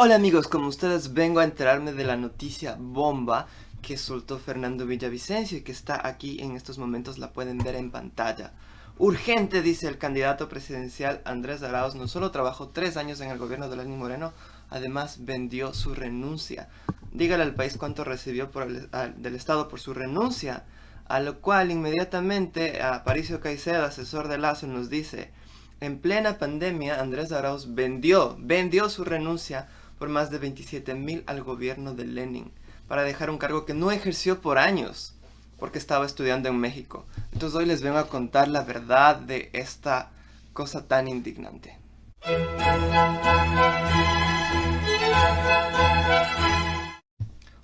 Hola amigos, como ustedes vengo a enterarme de la noticia bomba que soltó Fernando Villavicencio y que está aquí en estos momentos, la pueden ver en pantalla. Urgente, dice el candidato presidencial Andrés Arauz, no solo trabajó tres años en el gobierno de Lenín Moreno, además vendió su renuncia. Dígale al país cuánto recibió del Estado por su renuncia, a lo cual inmediatamente Aparicio Caicedo, asesor de Lazo, nos dice, en plena pandemia Andrés Arauz vendió, vendió su renuncia por más de 27 mil al gobierno de Lenin para dejar un cargo que no ejerció por años porque estaba estudiando en México. Entonces hoy les vengo a contar la verdad de esta cosa tan indignante.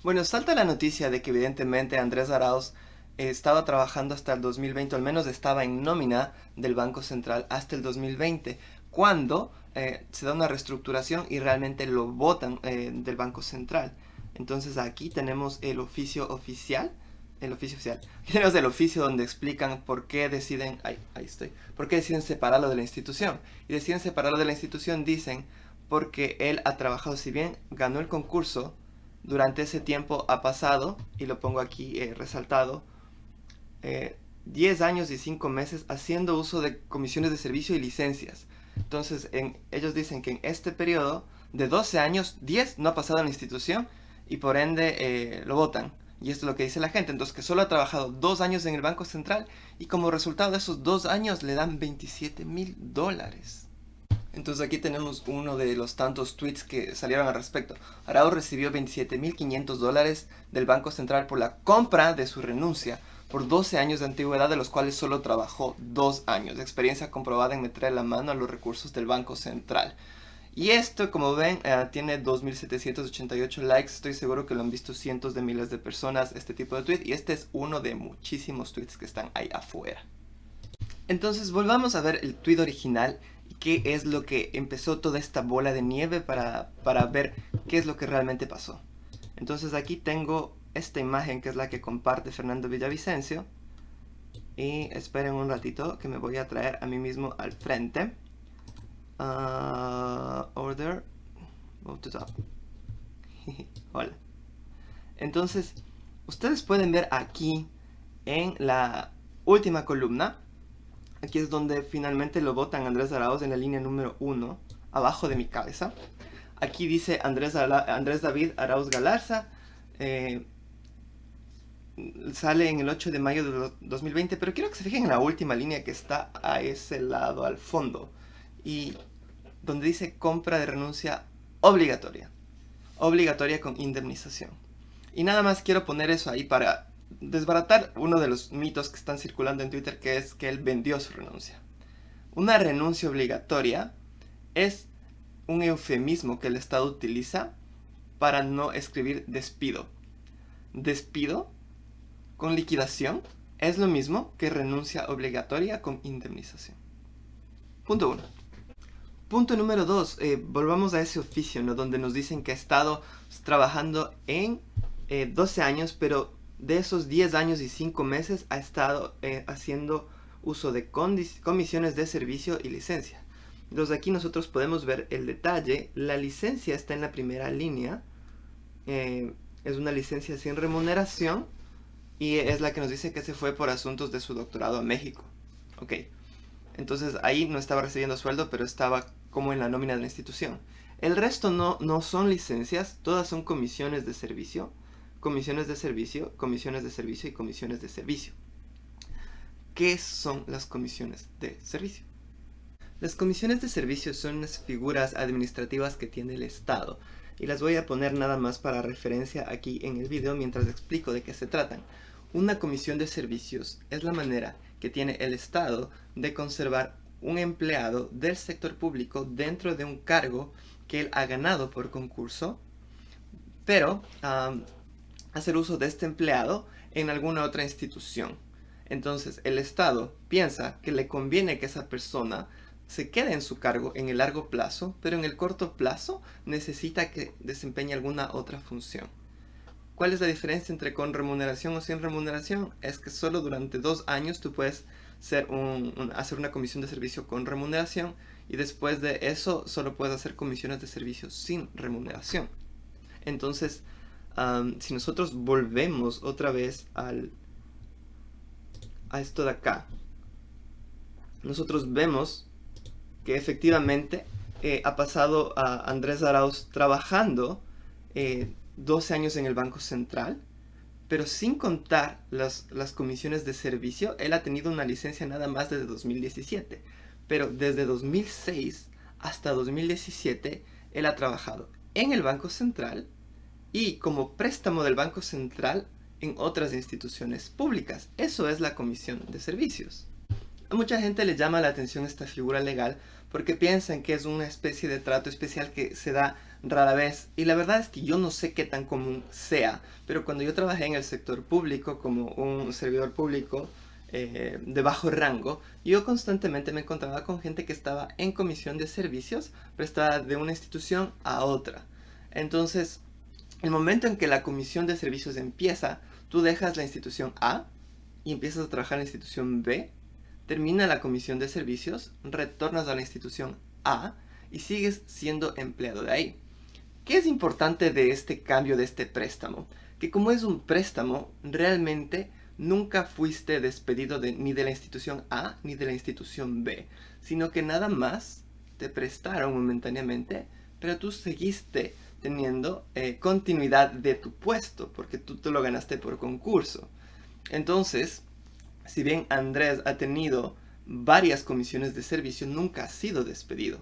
Bueno, salta la noticia de que evidentemente Andrés Arauz estaba trabajando hasta el 2020, al menos estaba en nómina del Banco Central hasta el 2020, cuando eh, se da una reestructuración y realmente lo votan eh, del Banco Central. Entonces aquí tenemos el oficio oficial, el oficio oficial. Aquí tenemos el oficio donde explican por qué deciden, ahí, ahí estoy, por qué deciden separarlo de la institución. Y deciden separarlo de la institución, dicen, porque él ha trabajado, si bien ganó el concurso, durante ese tiempo ha pasado, y lo pongo aquí eh, resaltado, 10 años y 5 meses haciendo uso de comisiones de servicio y licencias. Entonces, ellos dicen que en este periodo de 12 años, 10 no ha pasado en la institución y por ende eh, lo votan. Y esto es lo que dice la gente. Entonces, que solo ha trabajado dos años en el Banco Central y como resultado de esos dos años le dan 27 mil dólares. Entonces aquí tenemos uno de los tantos tweets que salieron al respecto. Arau recibió 27.500 dólares del Banco Central por la compra de su renuncia por 12 años de antigüedad, de los cuales solo trabajó 2 años experiencia comprobada en meter la mano a los recursos del Banco Central. Y esto, como ven, eh, tiene 2.788 likes. Estoy seguro que lo han visto cientos de miles de personas, este tipo de tweet. Y este es uno de muchísimos tweets que están ahí afuera. Entonces, volvamos a ver el tweet original. ¿Qué es lo que empezó toda esta bola de nieve para, para ver qué es lo que realmente pasó? Entonces aquí tengo esta imagen que es la que comparte Fernando Villavicencio. Y esperen un ratito que me voy a traer a mí mismo al frente. Uh, order. Move to top. Hola. Entonces, ustedes pueden ver aquí en la última columna. Aquí es donde finalmente lo votan Andrés Arauz en la línea número 1, abajo de mi cabeza. Aquí dice Andrés, Andrés David Arauz Galarza, eh, sale en el 8 de mayo de 2020, pero quiero que se fijen en la última línea que está a ese lado, al fondo, y donde dice compra de renuncia obligatoria, obligatoria con indemnización. Y nada más quiero poner eso ahí para desbaratar uno de los mitos que están circulando en Twitter, que es que él vendió su renuncia. Una renuncia obligatoria es un eufemismo que el Estado utiliza para no escribir despido. Despido con liquidación es lo mismo que renuncia obligatoria con indemnización. Punto 1. Punto número 2. Eh, volvamos a ese oficio, ¿no? Donde nos dicen que ha estado trabajando en 12 eh, años, pero de esos 10 años y 5 meses ha estado eh, haciendo uso de comisiones de servicio y licencia. Entonces aquí nosotros podemos ver el detalle. La licencia está en la primera línea. es una licencia sin remuneración y es la que nos dice que se fue por asuntos de su doctorado a México. Ok, entonces ahí no estaba recibiendo sueldo, pero estaba como en la nómina de la institución. El resto no, no son licencias, todas son comisiones de servicio, comisiones de servicio, comisiones de servicio y comisiones de servicio. ¿Qué son las comisiones de servicio? Las comisiones de servicio son unas figuras administrativas que tiene el Estado y las voy a poner nada más para referencia aquí en el video mientras explico de qué se tratan. Una comisión de servicios es la manera que tiene el Estado de conservar un empleado del sector público dentro de un cargo que él ha ganado por concurso, pero hacer uso de este empleado en alguna otra institución. Entonces el Estado piensa que le conviene que esa persona se quede en su cargo en el largo plazo, pero en el corto plazo necesita que desempeñe alguna otra función. ¿Cuál es la diferencia entre con remuneración o sin remuneración? Es que solo durante dos años tú puedes hacer una comisión de servicio con remuneración y después de eso solo puedes hacer comisiones de servicios sin remuneración. Entonces, si nosotros volvemos otra vez al, a esto de acá, nosotros vemos que efectivamente eh, ha pasado a Andrés Arauz trabajando 12 eh, años en el Banco Central, pero sin contar las, las comisiones de servicio, él ha tenido una licencia nada más desde 2017. Pero desde 2006 hasta 2017, él ha trabajado en el Banco Central y como préstamo del Banco Central en otras instituciones públicas. Eso es la comisión de servicios. Mucha gente le llama la atención esta figura legal porque piensan que es una especie de trato especial que se da rara vez. Y la verdad es que yo no sé qué tan común sea, pero cuando yo trabajé en el sector público como un servidor público eh, de bajo rango, yo constantemente me encontraba con gente que estaba en comisión de servicios prestada de una institución a otra. Entonces, el momento en que la comisión de servicios empieza, tú dejas la institución A y empiezas a trabajar en la institución B, termina la comisión de servicios, retornas a la institución A y sigues siendo empleado de ahí. ¿Qué es importante de este cambio de este préstamo? Que como es un préstamo, realmente nunca fuiste despedido ni de la institución A ni de la institución B, sino que nada más te prestaron momentáneamente, pero tú seguiste teniendo eh, continuidad de tu puesto, porque tú lo ganaste por concurso. Entonces, si bien Andrés ha tenido varias comisiones de servicio, nunca ha sido despedido.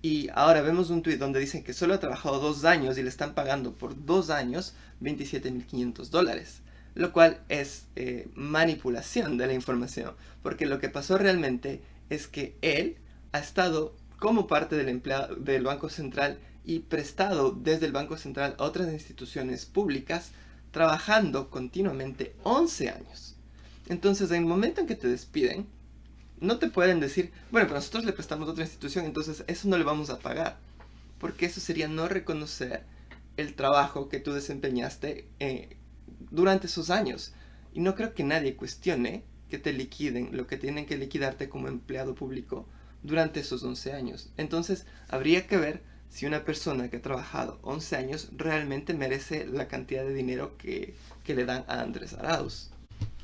Y ahora vemos un tuit donde dicen que solo ha trabajado dos años y le están pagando por dos años 27.500 dólares. Lo cual es eh, manipulación de la información. Porque lo que pasó realmente es que él ha estado como parte del, empleado, del Banco Central y prestado desde el Banco Central a otras instituciones públicas trabajando continuamente 11 años. Entonces, en el momento en que te despiden, no te pueden decir, bueno, pero nosotros le prestamos a otra institución, entonces eso no le vamos a pagar. Porque eso sería no reconocer el trabajo que tú desempeñaste eh, durante esos años. Y no creo que nadie cuestione que te liquiden lo que tienen que liquidarte como empleado público durante esos 11 años. Entonces, habría que ver si una persona que ha trabajado 11 años realmente merece la cantidad de dinero que, que le dan a Andrés Arauz.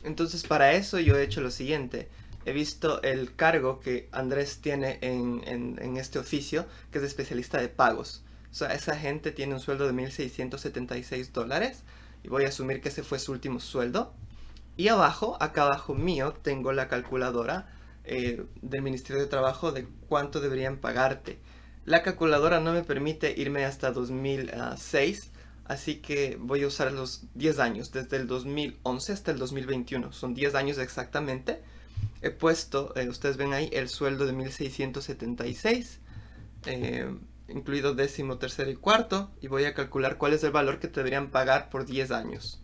Entonces, para eso yo he hecho lo siguiente he visto el cargo que Andrés tiene en, este oficio, que es especialista de pagos. O sea, esa gente tiene un sueldo de 1.676 dólares, y voy a asumir que ese fue su último sueldo. Y abajo, acá abajo mío, tengo la calculadora eh, del Ministerio de Trabajo de cuánto deberían pagarte. La calculadora no me permite irme hasta 2006, así que voy a usar los 10 años, desde el 2011 hasta el 2021. Son 10 años exactamente he puesto, eh, ustedes ven ahí, el sueldo de 1676, eh, incluido décimo, tercero y cuarto, y voy a calcular cuál es el valor que deberían pagar por 10 años.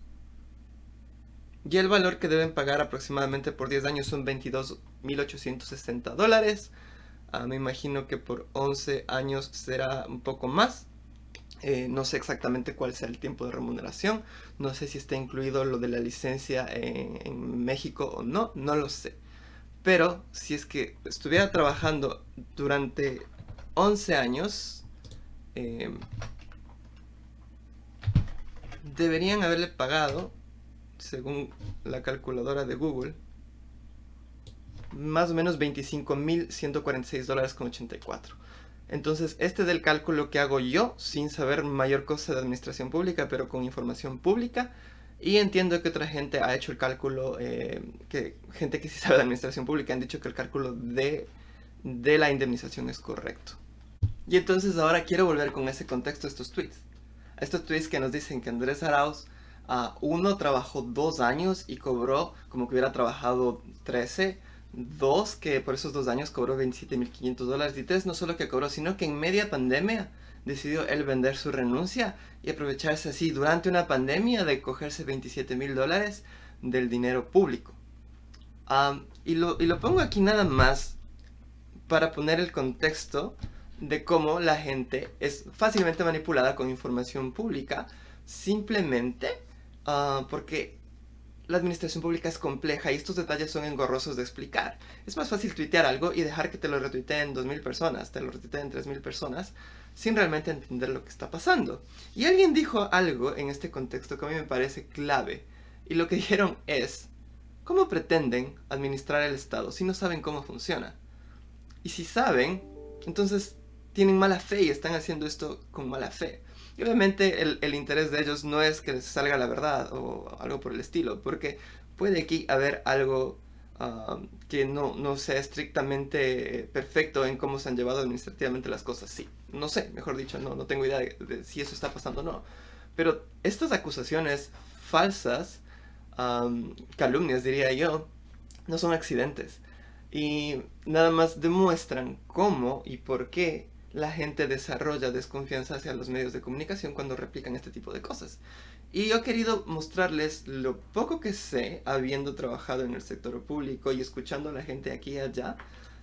Y el valor que deben pagar aproximadamente por 10 años son 22.860 dólares. Ah, me imagino que por 11 años será un poco más. Eh, no sé exactamente cuál sea el tiempo de remuneración. No sé si está incluido lo de la licencia en México o no. No lo sé. Pero si es que estuviera trabajando durante 11 años, em, deberían haberle pagado, según la calculadora de Google, más o menos 25.146 dólares con 84. Entonces, este es el cálculo que hago yo, sin saber mayor cosa de administración pública, pero con información pública. Y entiendo que otra gente ha hecho el cálculo, eh, que gente que sí sabe de administración pública han dicho que el cálculo de, de la indemnización es correcto. Y entonces ahora quiero volver con ese contexto a estos tweets. estos tweets que nos dicen que Andrés Arauz, uh, uno, trabajó dos años y cobró como que hubiera trabajado 13. Dos, que por esos dos años cobró 27.500 dólares. Y tres, no solo que cobró, sino que en media pandemia decidió él vender su renuncia y aprovecharse así durante una pandemia de cogerse 27 mil dólares del dinero público. y, lo, y lo pongo aquí nada más para poner el contexto de cómo la gente es fácilmente manipulada con información pública simplemente ah, porque la administración pública es compleja y estos detalles son engorrosos de explicar. Es más fácil tuitear algo y dejar que te lo retuiteen 2.000 personas, te lo retuiteen 3.000 personas, sin realmente entender lo que está pasando. Y alguien dijo algo en este contexto que a mí me parece clave. Y lo que dijeron es, ¿cómo pretenden administrar el Estado si no saben cómo funciona? Y si saben, entonces tienen mala fe y están haciendo esto con mala fe. Y obviamente el, interés de ellos no es que les salga la verdad o algo por el estilo, porque puede aquí haber algo um, que no, no, sea estrictamente perfecto en cómo se han llevado administrativamente las cosas. Sí, no sé, mejor dicho, no, no tengo idea de, si eso está pasando o no. Pero estas acusaciones falsas, um, calumnias diría yo, no son accidentes. Y nada más demuestran cómo y por qué la gente desarrolla desconfianza hacia los medios de comunicación cuando replican este tipo de cosas. Y yo he querido mostrarles lo poco que sé, habiendo trabajado en el sector público y escuchando a la gente aquí y allá,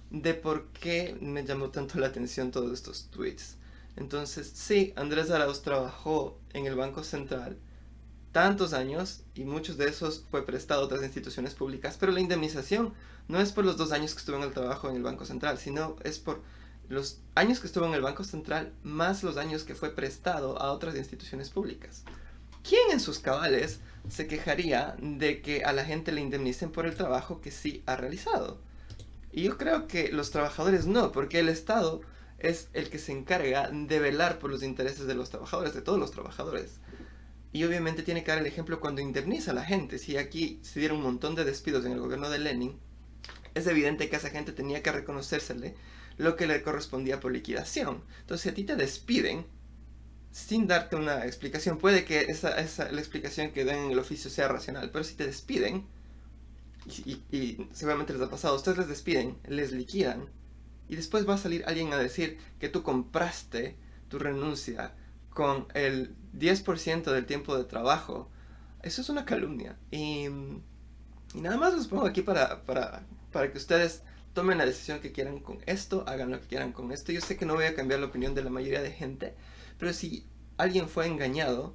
de por qué me llamó tanto la atención todos estos tweets. Entonces, sí, Andrés Arauz trabajó en el Banco Central tantos años y muchos de esos fue prestado a otras instituciones públicas, pero la indemnización no es por los dos años que estuvo en el trabajo en el Banco Central, sino es por los años que estuvo en el Banco Central más los años que fue prestado a otras instituciones públicas. ¿Quién en sus cabales se quejaría de que a la gente le indemnicen por el trabajo que sí ha realizado? Y yo creo que los trabajadores no, porque el Estado es el que se encarga de velar por los intereses de los trabajadores, de todos los trabajadores. Y obviamente tiene que dar el ejemplo cuando indemniza a la gente. Si aquí se dieron un montón de despidos en el gobierno de Lenin, es evidente que a esa gente tenía que reconocérsele lo que le correspondía por liquidación. Entonces, si a ti te despiden, sin darte una explicación, puede que esa, la explicación que den en el oficio sea racional, pero si te despiden, y, seguramente les ha pasado, ustedes les despiden, les liquidan, y después va a salir alguien a decir que tú compraste tu renuncia con el 10% del tiempo de trabajo, eso es una calumnia. Y, nada más los pongo aquí para, para, para que ustedes tomen la decisión que quieran con esto, hagan lo que quieran con esto. Yo sé que no voy a cambiar la opinión de la mayoría de gente, pero si alguien fue engañado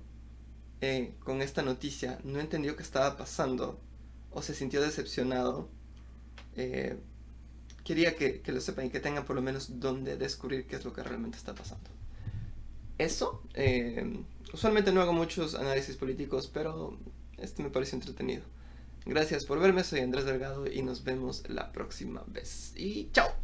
eh, con esta noticia, no entendió qué estaba pasando o se sintió decepcionado, eh, quería que, lo sepan y que tengan por lo menos donde descubrir qué es lo que realmente está pasando. Eso, eh, usualmente no hago muchos análisis políticos, pero este me parece entretenido. Gracias por verme, soy Andrés Delgado y nos vemos la próxima vez. Y chao.